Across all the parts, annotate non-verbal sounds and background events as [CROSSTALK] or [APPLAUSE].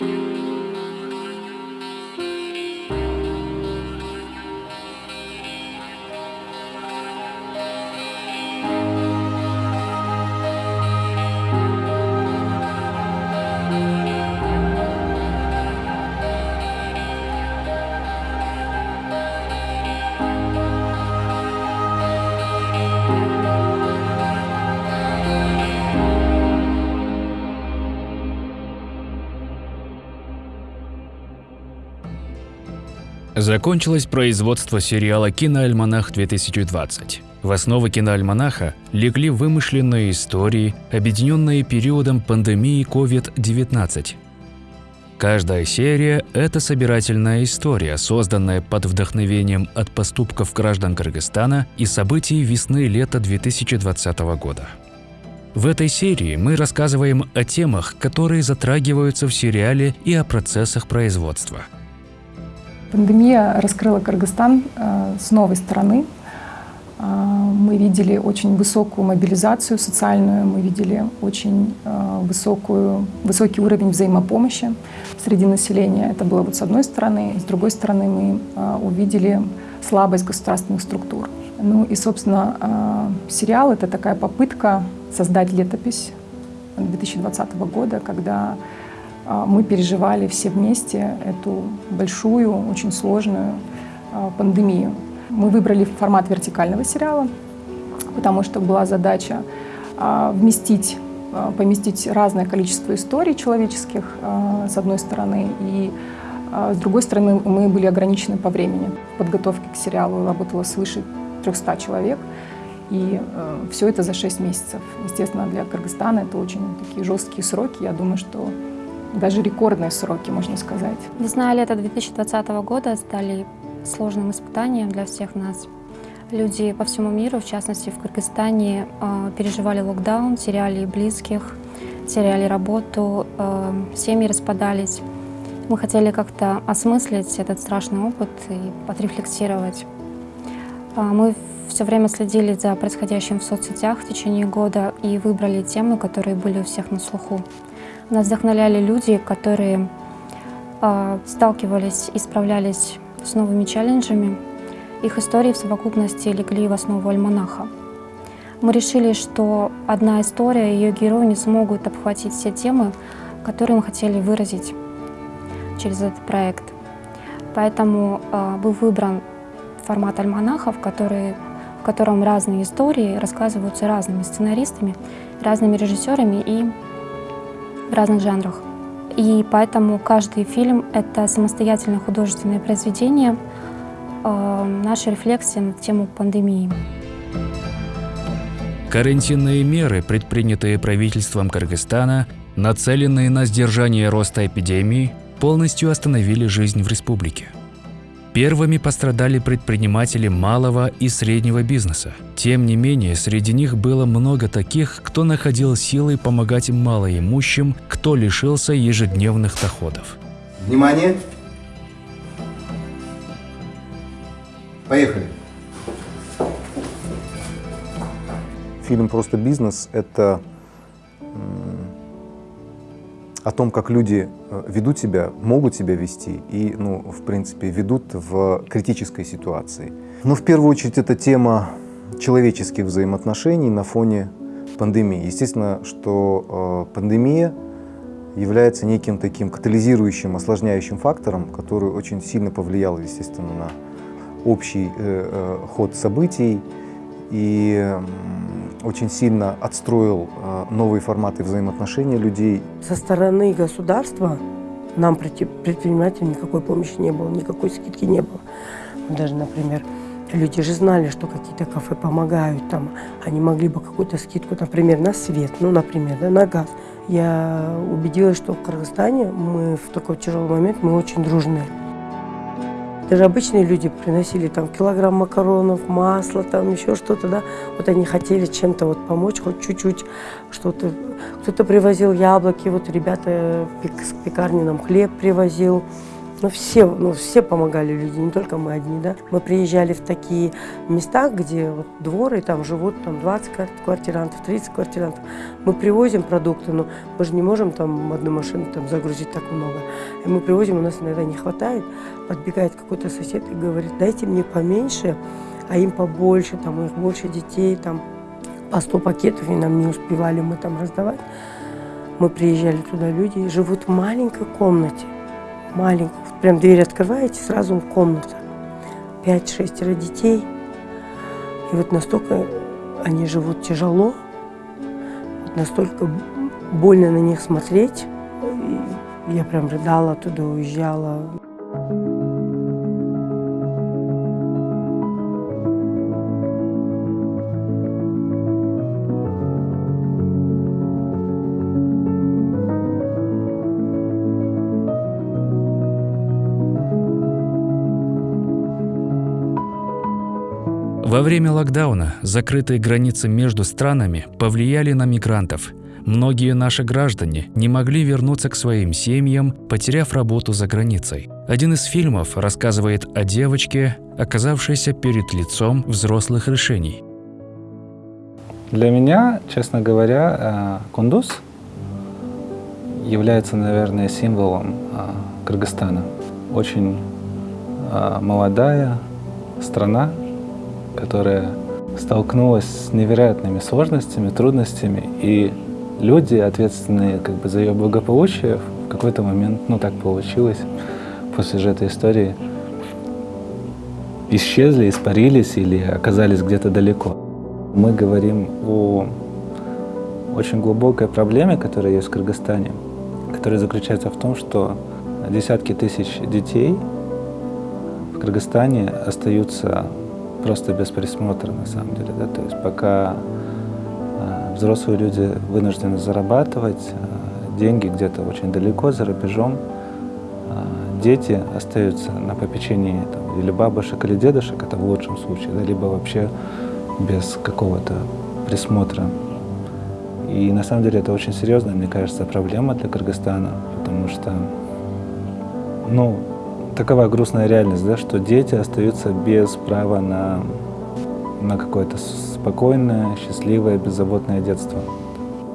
you. Закончилось производство сериала «Киноальманах-2020». В основу киноальманаха легли вымышленные истории, объединенные периодом пандемии COVID-19. Каждая серия – это собирательная история, созданная под вдохновением от поступков граждан Кыргызстана и событий весны-лета 2020 года. В этой серии мы рассказываем о темах, которые затрагиваются в сериале и о процессах производства – Пандемия раскрыла Кыргызстан э, с новой стороны. Э, мы видели очень высокую мобилизацию социальную, мы видели очень э, высокую, высокий уровень взаимопомощи среди населения. Это было вот с одной стороны. С другой стороны мы увидели слабость государственных структур. Ну и, собственно, сериал — это такая попытка создать летопись 2020 года, когда мы переживали все вместе эту большую, очень сложную а, пандемию. Мы выбрали формат вертикального сериала, потому что была задача а, вместить, поместить разное количество историй человеческих, с одной стороны, и с другой стороны, мы были ограничены по времени. В подготовке к сериалу работало свыше 300 человек, и все это за 6 месяцев. Естественно, для Кыргызстана это очень такие жесткие сроки. Я думаю, что даже рекордные сроки, можно сказать. Весна и лето 2020 года стали сложным испытанием для всех нас. Люди по всему миру, в частности в Кыргызстане, э, переживали локдаун, теряли близких, теряли работу, э, семьи распадались. Мы хотели как-то осмыслить этот страшный опыт и отрефлексировать. Э, мы все время следили за происходящим в соцсетях в течение года и выбрали темы, которые были у всех на слуху. Нас вдохновляли люди, которые э, сталкивались и справлялись с новыми челленджами. Их истории в совокупности легли в основу альманаха. Мы решили, что одна история и ее герои не смогут обхватить все темы, которые мы хотели выразить через этот проект. Поэтому э, был выбран формат альманахов, который, в котором разные истории рассказываются разными сценаристами, разными режиссерами и в разных жанрах. И поэтому каждый фильм — это самостоятельное художественное произведение, э, наша рефлексия на тему пандемии. Карантинные меры, предпринятые правительством Кыргызстана, нацеленные на сдержание роста эпидемии, полностью остановили жизнь в республике. Первыми пострадали предприниматели малого и среднего бизнеса. Тем не менее, среди них было много таких, кто находил силы помогать малоимущим, кто лишился ежедневных доходов. Внимание! Поехали! Фильм «Просто бизнес» — это о том, как люди э, ведут себя, могут себя вести и, ну, в принципе, ведут в критической ситуации. Но в первую очередь это тема человеческих взаимоотношений на фоне пандемии. Естественно, что э, пандемия является неким таким катализирующим, осложняющим фактором, который очень сильно повлиял, естественно, на общий э, э, ход событий и очень сильно отстроил э, новые форматы взаимоотношений людей. Со стороны государства нам, предпринимателям, никакой помощи не было, никакой скидки не было. Даже, например, люди же знали, что какие-то кафе помогают, там, они могли бы какую-то скидку, например, на свет, ну, например, да, на газ. Я убедилась, что в Кыргызстане мы в такой тяжелый момент, мы очень дружные. Даже обычные люди приносили там килограмм макаронов, масло, там еще что-то, да. Вот они хотели чем-то вот помочь, хоть чуть-чуть что-то. Кто-то привозил яблоки, вот ребята с пекарни нам хлеб привозил. Ну, все, ну, все помогали люди, не только мы одни, да. Мы приезжали в такие места, где вот дворы, там живут там 20 квартирантов, 30 квартирантов. Мы привозим продукты, но мы же не можем там одну машину там загрузить так много. И мы привозим, у нас иногда не хватает. Подбегает какой-то сосед и говорит, дайте мне поменьше, а им побольше, там у них больше детей, там по 100 пакетов, и нам не успевали мы там раздавать. Мы приезжали туда, люди живут в маленькой комнате, маленькой, Прям дверь открываете, сразу комната. Пять-шестеро детей. И вот настолько они живут тяжело, вот настолько больно на них смотреть. И я прям рыдала, туда уезжала. Во время локдауна закрытые границы между странами повлияли на мигрантов. Многие наши граждане не могли вернуться к своим семьям, потеряв работу за границей. Один из фильмов рассказывает о девочке, оказавшейся перед лицом взрослых решений. Для меня, честно говоря, э, Кундуз является, наверное, символом э, Кыргызстана. Очень э, молодая страна, которая столкнулась с невероятными сложностями, трудностями, и люди, ответственные как бы за ее благополучие, в какой-то момент, ну так получилось, после же этой истории, исчезли, испарились или оказались где-то далеко. Мы говорим о очень глубокой проблеме, которая есть в Кыргызстане, которая заключается в том, что десятки тысяч детей в Кыргызстане остаются просто без присмотра на самом деле. Да? То есть пока э, взрослые люди вынуждены зарабатывать, э, деньги где-то очень далеко, за рубежом, э, дети остаются на попечении там, или бабушек, или дедушек, это в лучшем случае, да, либо вообще без какого-то присмотра. И на самом деле это очень серьезная, мне кажется, проблема для Кыргызстана, потому что, ну, такова грустная реальность, да, что дети остаются без права на, на какое-то спокойное, счастливое, беззаботное детство.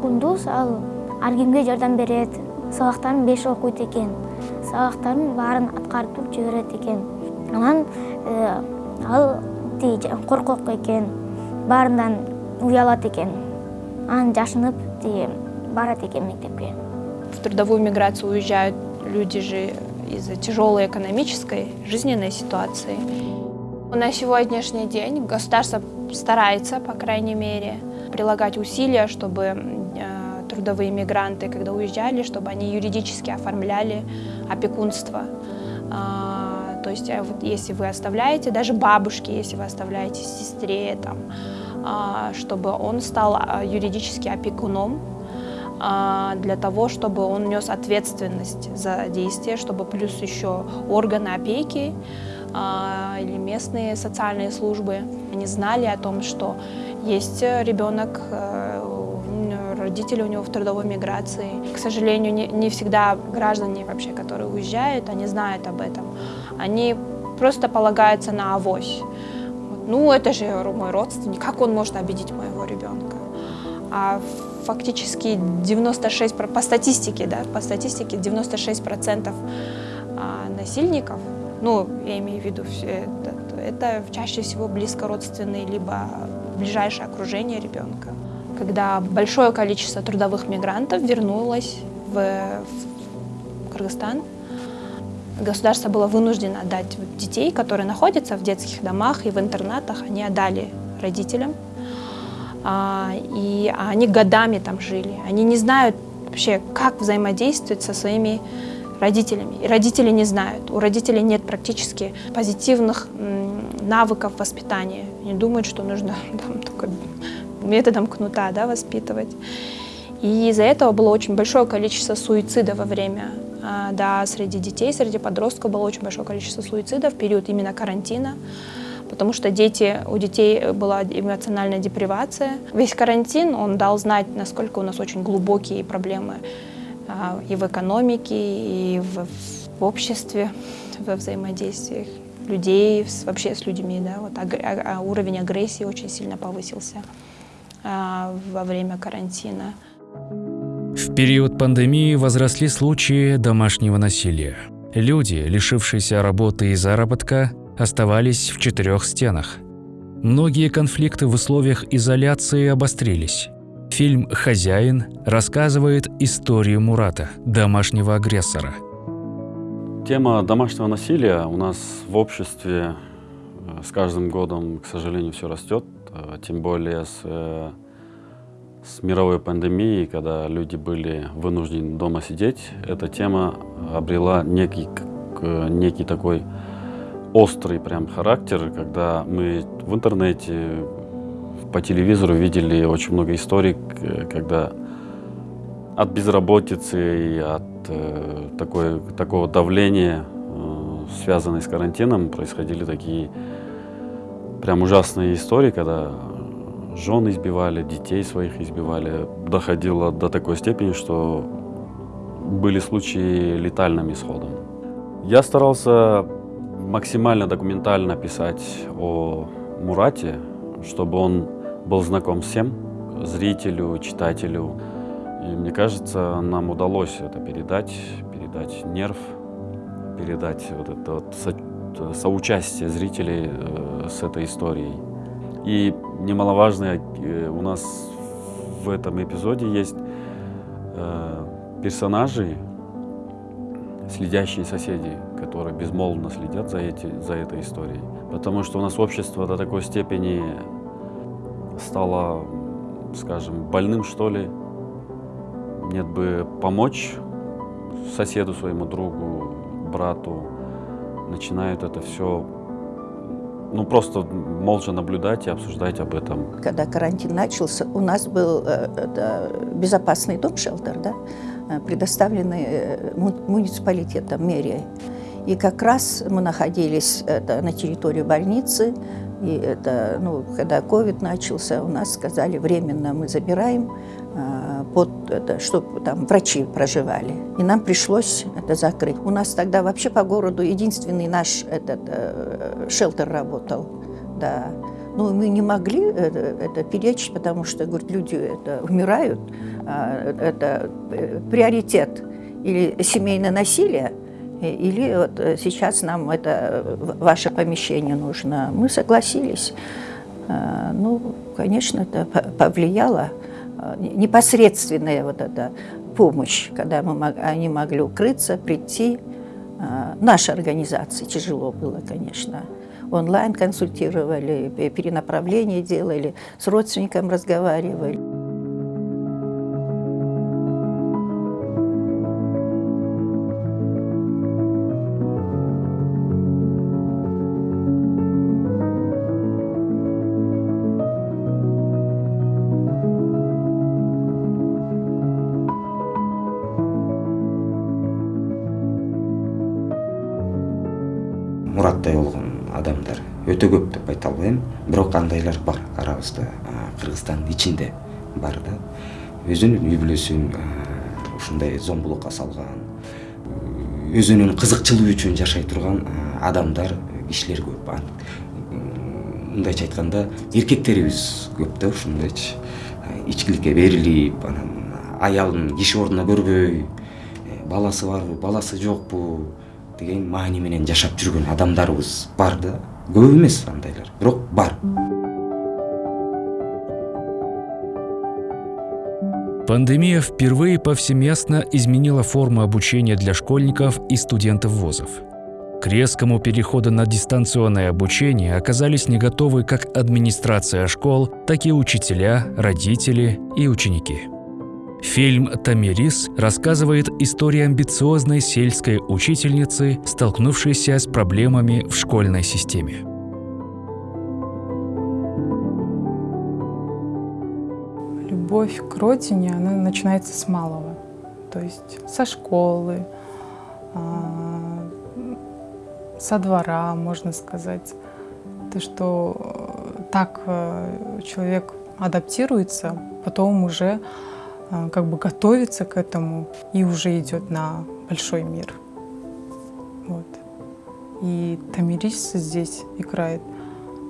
Кундуз ал аргимге жардам берет, сабактарын беш окуйт экен, сабактарын баарын аткарып туруп жиберет экен. Анан ал коркок экен, баарынан уялат экен. Анан жашынып барат экен мектепке. В трудовую миграцию уезжают люди же из-за тяжелой экономической жизненной ситуации. На сегодняшний день государство старается, по крайней мере, прилагать усилия, чтобы э, трудовые мигранты, когда уезжали, чтобы они юридически оформляли опекунство. А, то есть, э, если вы оставляете, даже бабушки, если вы оставляете сестре, там, а, чтобы он стал а, юридически опекуном для того, чтобы он нес ответственность за действия, чтобы плюс еще органы опеки а, или местные социальные службы, они знали о том, что есть ребенок, э, родители у него в трудовой миграции. К сожалению, не, не всегда граждане вообще, которые уезжают, они знают об этом. Они просто полагаются на авось. Ну, это же мой родственник, как он может обидеть моего ребенка? А фактически 96, по статистике, да, по статистике 96% а, насильников, ну, я имею в виду, это, это чаще всего близкородственные, либо ближайшее окружение ребенка. Когда большое количество трудовых мигрантов вернулось в, в Кыргызстан, государство было вынуждено отдать детей, которые находятся в детских домах и в интернатах, они отдали родителям, и они годами там жили. Они не знают вообще, как взаимодействовать со своими родителями. И родители не знают. У родителей нет практически позитивных навыков воспитания. Они думают, что нужно [LAUGHS] там, только методом кнута да, воспитывать. И из-за этого было очень большое количество суицида во время, а, да, среди детей, среди подростков было очень большое количество суицида в период именно карантина потому что дети, у детей была эмоциональная депривация. Весь карантин, он дал знать, насколько у нас очень глубокие проблемы а, и в экономике, и в, в обществе, во взаимодействиях людей, вообще с людьми. Да? Вот а, уровень агрессии очень сильно повысился во время карантина. В период пандемии возросли случаи домашнего насилия. Люди, лишившиеся работы и заработка, оставались в четырех стенах. Многие конфликты в условиях изоляции обострились. Фильм «Хозяин» рассказывает историю Мурата, домашнего агрессора. Тема домашнего насилия у нас в обществе э, с каждым годом, к сожалению, все растет. Э, тем более с, э, с мировой пандемией, когда люди были вынуждены дома сидеть, эта тема обрела некий, некий такой острый прям характер, когда мы в интернете, по телевизору видели очень много историй, когда от безработицы и от э, такой, такого давления, э, связанной с карантином, происходили такие прям ужасные истории, когда жен избивали, детей своих избивали. Доходило до такой степени, что были случаи летальным исходом. Я старался максимально документально писать о Мурате, чтобы он был знаком всем, зрителю, читателю. И мне кажется, нам удалось это передать, передать нерв, передать вот это вот со, соучастие зрителей э, с этой историей. И немаловажно, э, у нас в этом эпизоде есть э, персонажи, следящие соседи, которые безмолвно следят за, эти, за этой историей. Потому что у нас общество до такой степени стало, скажем, больным, что ли. Нет бы помочь соседу своему другу, брату. Начинают это все ну, просто молча наблюдать и обсуждать об этом. Когда карантин начался, у нас был э, это, безопасный дом, шелтер, да, э, предоставленный э, муниципалитетом, мэрией. И как раз мы находились это, на территории больницы, и это, ну, когда ковид начался, у нас сказали, временно мы забираем, э, это, чтобы там врачи проживали. И нам пришлось это закрыть. У нас тогда вообще по городу единственный наш этот э, шелтер работал. Да. Ну, мы не могли это, это перечить, потому что, говорит, люди это, умирают. А, это э, приоритет или семейное насилие, или вот э, сейчас нам это ваше помещение нужно. Мы согласились. А, ну, конечно, это повлияло. Непосредственная вот эта помощь, когда мы, они могли укрыться, прийти. Нашей организации тяжело было, конечно. Онлайн консультировали, перенаправление делали, с родственником разговаривали. Өте көп деп айта албайм. Бирок андайлар бар арабызда кыргызстандын ичинде бар да. Өзүнүн үй бүлөсүн ушундай зомбулукка салган өзүнүн кызыкчылыгы үчүн жашай турган адамдар кишилер көп. Мындайча айтканда эркектерибиз көп да ушундайчы. Ичкиликке берилип анан аялын киши ордуна көрбөй баласы барбы баласы жокпу деген маани менен жашап жүргөн адамдарыбыз бар да көп эмес андайлар бирок бар Пандемия впервые повсеместно изменила форму обучения для школьников и студентов вузов. К резкому переходу на дистанционное обучение оказались не готовы как администрация школ, так и учителя, родители и ученики. Фильм «Тамирис» рассказывает историю амбициозной сельской учительницы, столкнувшейся с проблемами в школьной системе. Любовь к родине, она начинается с малого. То есть со школы, а, со двора, можно сказать. То, что так э, человек адаптируется, потом уже как бы готовится к этому и уже идет на большой мир. Вот. И Тамирис здесь играет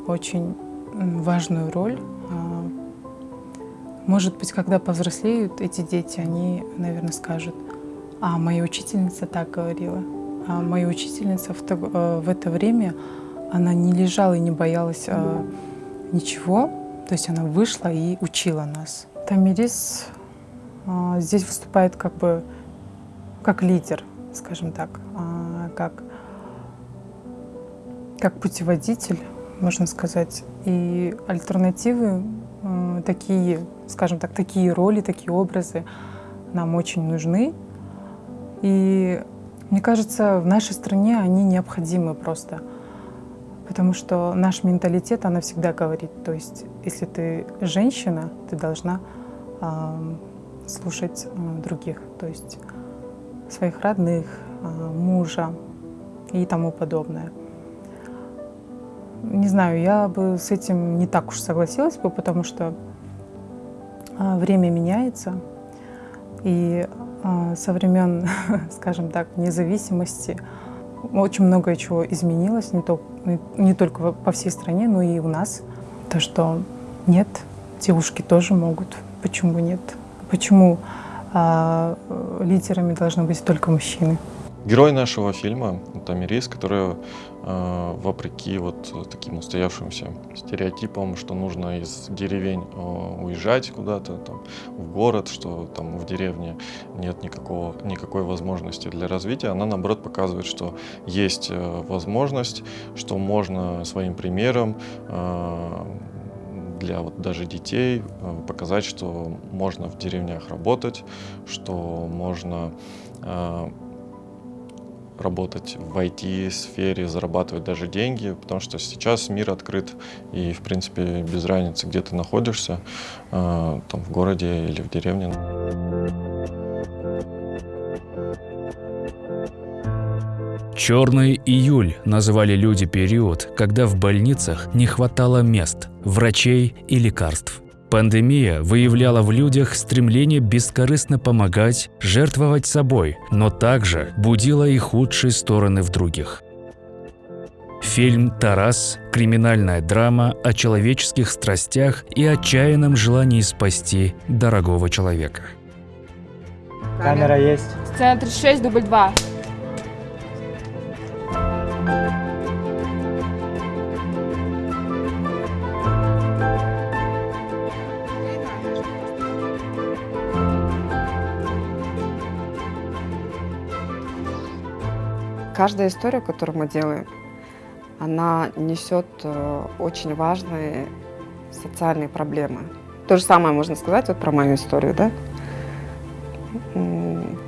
очень важную роль. А, может быть, когда повзрослеют эти дети, они, наверное, скажут, а моя учительница так говорила. А моя учительница в, то, э, в это время, она не лежала и не боялась а, ничего. То есть она вышла и учила нас. Тамирис а, здесь выступает как бы как лидер, скажем так, а, как, как путеводитель, можно сказать. И альтернативы а, такие, скажем так, такие роли, такие образы нам очень нужны. И мне кажется, в нашей стране они необходимы просто. Потому что наш менталитет, она всегда говорит, то есть если ты женщина, ты должна слушать э, других, то есть своих родных, э, мужа и тому подобное. Не знаю, я бы с этим не так уж согласилась бы, потому что э, время меняется, и со времен, [LAUGHS] скажем так, независимости очень многое чего изменилось, не, то, не только по всей стране, но и у нас. То, что нет, девушки тоже могут, почему нет? Почему а, лидерами должны быть только мужчины? Герой нашего фильма — Тамирис, который, э, вопреки вот таким устоявшимся стереотипам, что нужно из деревень э, уезжать куда-то в город, что там в деревне нет никакого, никакой возможности для развития, она, наоборот, показывает, что есть э, возможность, что можно своим примером э, для вот даже детей, э, показать, что можно в деревнях работать, что можно э, работать в IT-сфере, зарабатывать даже деньги, потому что сейчас мир открыт, и, в принципе, без разницы, где ты находишься, э, там, в городе или в деревне. «Черный июль» называли люди период, когда в больницах не хватало мест, врачей и лекарств. Пандемия выявляла в людях стремление бескорыстно помогать, жертвовать собой, но также будила и худшие стороны в других. Фильм «Тарас» – криминальная драма о человеческих страстях и отчаянном желании спасти дорогого человека. Камера есть. Сцена 36, дубль 2. Каждая история, которую мы делаем, она несет э, очень важные социальные проблемы. То же самое можно сказать вот про мою историю, да?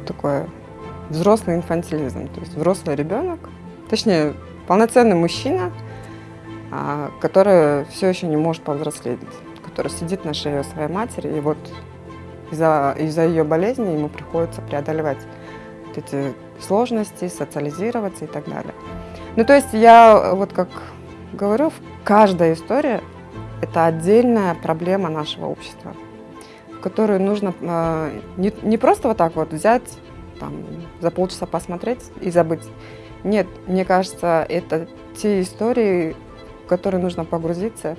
Такой взрослый инфантилизм, то есть взрослый ребенок, точнее, полноценный мужчина, а, который все еще не может повзрослеть, который сидит на шее своей матери, и вот из-за из, ее болезни ему приходится преодолевать вот эти сложности, социализироваться и так далее. Ну, то есть я, вот как говорю, каждая история – это отдельная проблема нашего общества, которую нужно э, не, не просто вот так вот взять, там, за полчаса посмотреть и забыть. Нет, мне кажется, это те истории, в которые нужно погрузиться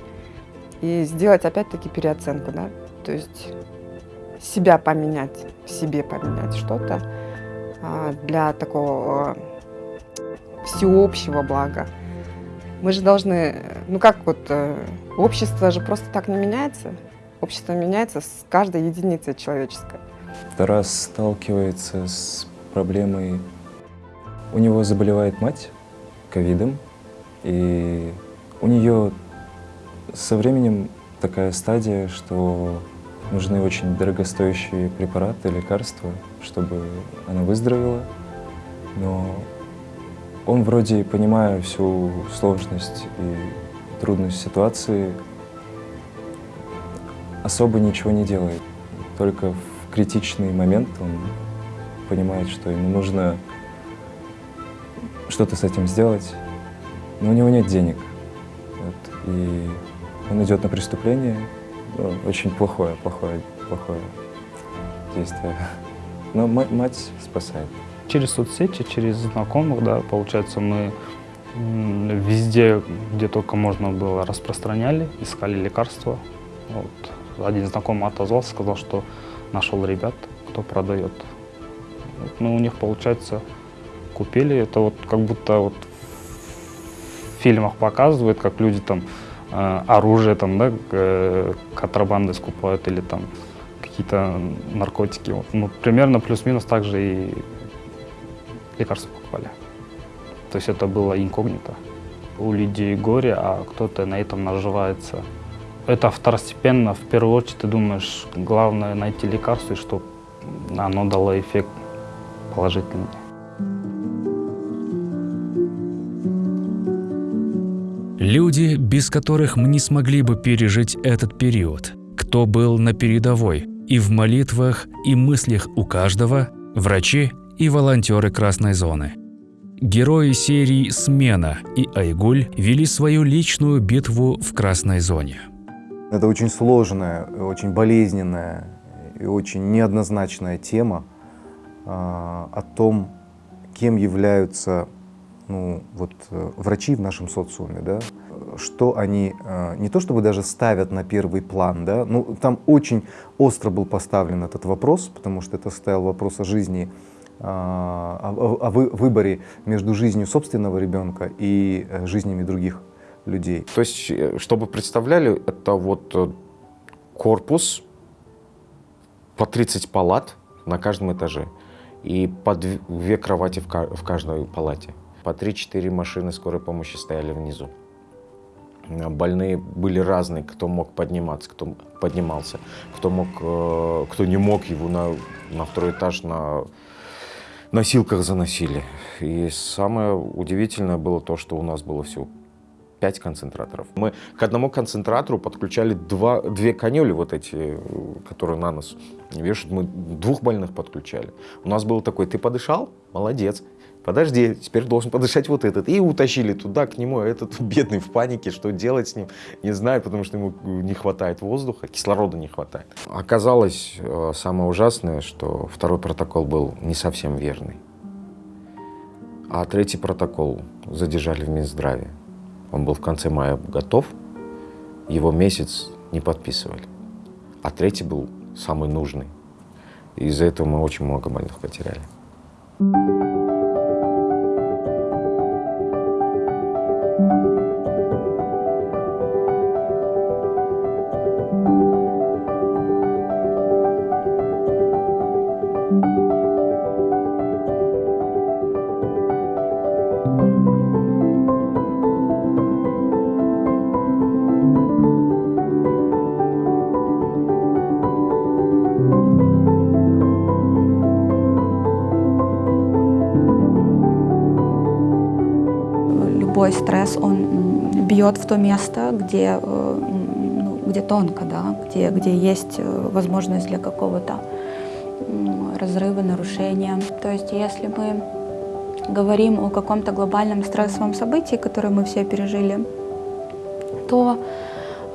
и сделать опять-таки переоценку, да, то есть себя поменять, в себе поменять что-то, для такого всеобщего блага. Мы же должны, ну как вот, э, общество же просто так не меняется. Общество меняется с каждой единицей человеческой. Тарас сталкивается с проблемой, у него заболевает мать ковидом, и у нее со временем такая стадия, что нужны очень дорогостоящие препараты, лекарства, чтобы она выздоровела. Но он вроде, понимая всю сложность и трудность ситуации, особо ничего не делает. Только в критичный момент он понимает, что ему нужно что-то с этим сделать, но у него нет денег. Вот. И он идет на преступление, ну, очень плохое, плохое, плохое действия. Но мать спасает. Через соцсети, через знакомых, да, получается, мы везде, где только можно было, распространяли, искали лекарства. Вот. Один знакомый отозвался, сказал, что нашел ребят, кто продает. Вот. Ну, у них, получается, купили. Это вот как будто вот в фильмах показывают, как люди там э, оружие там, да, э, контрабандой скупают или там какие-то наркотики. Вот. Ну, примерно плюс-минус так же и лекарства покупали. То есть это было инкогнито. У людей горе, а кто-то на этом наживается. Это второстепенно. В первую очередь ты думаешь, главное найти лекарство, и чтобы оно дало эффект положительный. Люди, без которых мы не смогли бы пережить этот период. Кто был на передовой и в молитвах, и мыслях у каждого – врачи и волонтеры Красной зоны. Герои серии «Смена» и «Айгуль» вели свою личную битву в Красной зоне. Это очень сложная, очень болезненная и очень неоднозначная тема э, о том, кем являются ну, вот, э, врачи в нашем социуме, да, что они э, не то чтобы даже ставят на первый план, да, ну, там очень остро был поставлен этот вопрос, потому что это стоял вопрос о жизни, а, о, о выборе между жизнью собственного ребенка и э, жизнями других людей. То есть, чтобы представляли, это вот корпус по 30 палат на каждом этаже и по две кровати в каждой палате. По 3-4 машины скорой помощи стояли внизу. Больные были разные, кто мог подниматься, кто поднимался, кто, мог, э, кто не мог, его на, на второй этаж на носилках заносили. И самое удивительное было то, что у нас было всего 5 концентраторов. Мы к одному концентратору подключали два, две канюли, вот эти, которые на нас вешают. Мы двух больных подключали. У нас был такой, ты подышал? Молодец подожди, теперь должен подышать вот этот. И утащили туда, к нему, а этот [LAUGHS] бедный в панике, что делать с ним, не знает, потому что ему не хватает воздуха, кислорода не хватает. Оказалось, э, самое ужасное, что второй протокол был не совсем верный. А третий протокол задержали в Минздраве. Он был в конце мая готов, его месяц не подписывали. А третий был самый нужный. Из-за этого мы очень много больных потеряли. любой стресс, он бьет в то место, где, э, ну, где тонко, да, где, где есть э, возможность для какого-то разрыва, нарушения. То есть если мы говорим о каком-то глобальном стрессовом событии, которое мы все пережили, то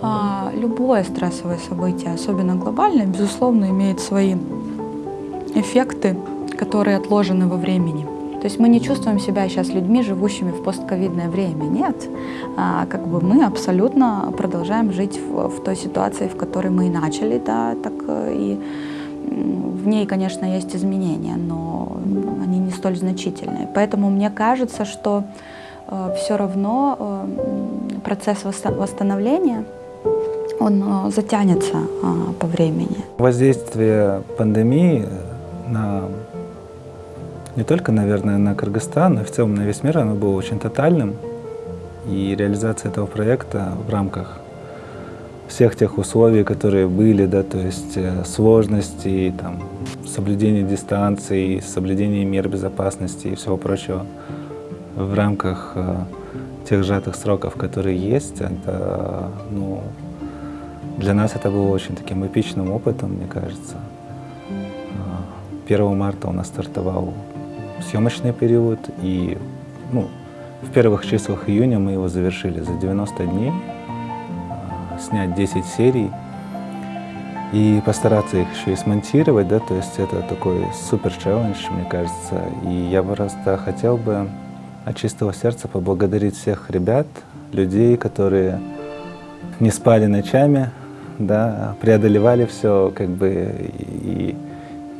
а, любое стрессовое событие, особенно глобальное, безусловно, имеет свои эффекты, которые отложены во времени. То есть мы не чувствуем себя сейчас людьми, живущими в постковидное время. Нет. А, как бы мы абсолютно продолжаем жить в, в той ситуации, в которой мы и начали, да, так э, и в ней, конечно, есть изменения, но они не столь значительные. Поэтому мне кажется, что э, все равно э, процесс восстановления он э, затянется э, по времени. Воздействие пандемии на не только, наверное, на Кыргызстан, но и в целом на весь мир, оно было очень тотальным. И реализация этого проекта в рамках всех тех условий, которые были, да, то есть э, сложности, там, соблюдение дистанции, соблюдение мер безопасности и всего прочего в рамках э, тех сжатых сроков, которые есть, это, ну, для нас это было очень таким эпичным опытом, мне кажется. 1 марта у нас стартовал съемочный период, и ну, в первых числах июня мы его завершили за 90 дней, а, снять 10 серий. и постараться их еще и смонтировать, да, то есть это такой супер челлендж, мне кажется. И я просто хотел бы от чистого сердца поблагодарить всех ребят, людей, которые не спали ночами, да, преодолевали все, как бы, и,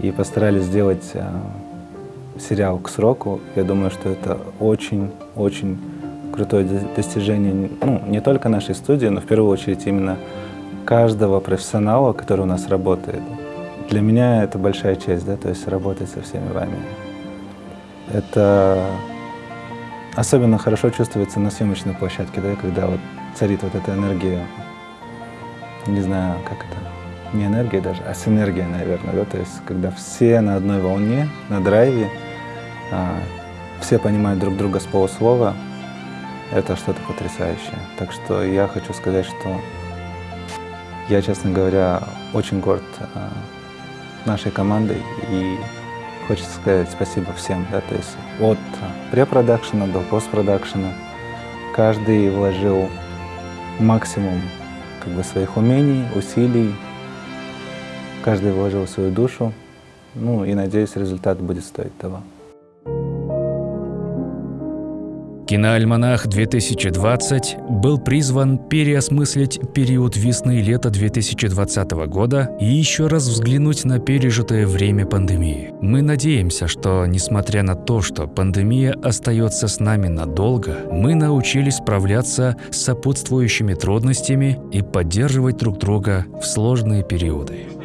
и постарались сделать а, сериал к сроку. Я думаю, что это очень-очень крутое достижение, ну, не только нашей студии, но в первую очередь именно каждого профессионала, который у нас работает. Для меня это большая честь, да, то есть работать со всеми вами. Это особенно хорошо чувствуется на съемочной площадке, да, когда вот царит вот эта энергия, не знаю, как это, не энергия даже, а синергия, наверное, да, то есть когда все на одной волне, на драйве, а, все понимают друг друга с полуслова, это что-то потрясающее. Так что я хочу сказать, что я, честно говоря, очень горд а, нашей командой. И хочется сказать спасибо всем, да, то есть от препродакшена до постпродакшена каждый вложил максимум как бы своих умений, усилий, каждый вложил свою душу, ну и надеюсь, результат будет стоить того. Киноальманах-2020 был призван переосмыслить период весны и лета 2020 года и еще раз взглянуть на пережитое время пандемии. Мы надеемся, что, несмотря на то, что пандемия остается с нами надолго, мы научились справляться с сопутствующими трудностями и поддерживать друг друга в сложные периоды.